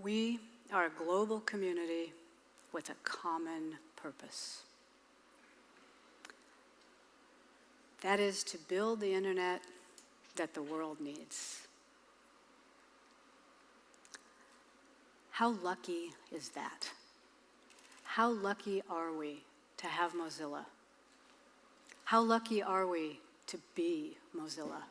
We are a global community with a common purpose. That is to build the internet that the world needs. How lucky is that? How lucky are we to have Mozilla? How lucky are we to be Mozilla?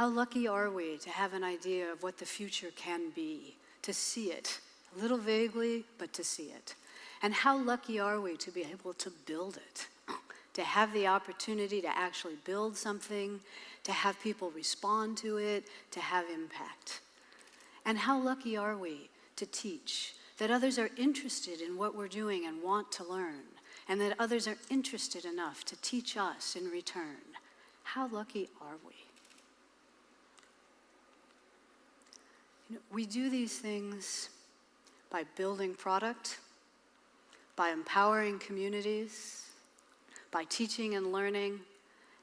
How lucky are we to have an idea of what the future can be, to see it, a little vaguely, but to see it? And how lucky are we to be able to build it, to have the opportunity to actually build something, to have people respond to it, to have impact? And how lucky are we to teach, that others are interested in what we're doing and want to learn, and that others are interested enough to teach us in return? How lucky are we? You know, we do these things by building product, by empowering communities, by teaching and learning,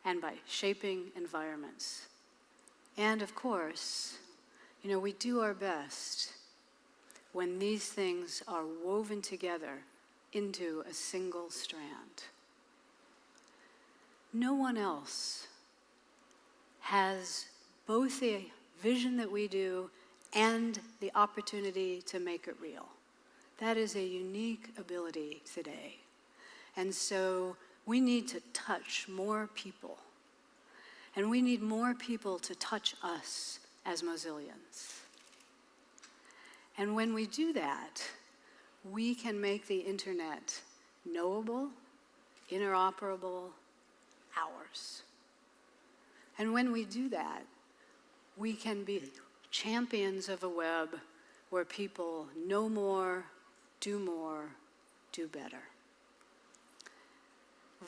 and by shaping environments. And of course, you know, we do our best when these things are woven together into a single strand. No one else has both the vision that we do and the opportunity to make it real. That is a unique ability today. And so we need to touch more people. And we need more people to touch us as Mozillians. And when we do that, we can make the internet knowable, interoperable, ours. And when we do that, we can be champions of a web where people know more, do more, do better.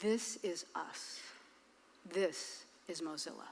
This is us. This is Mozilla.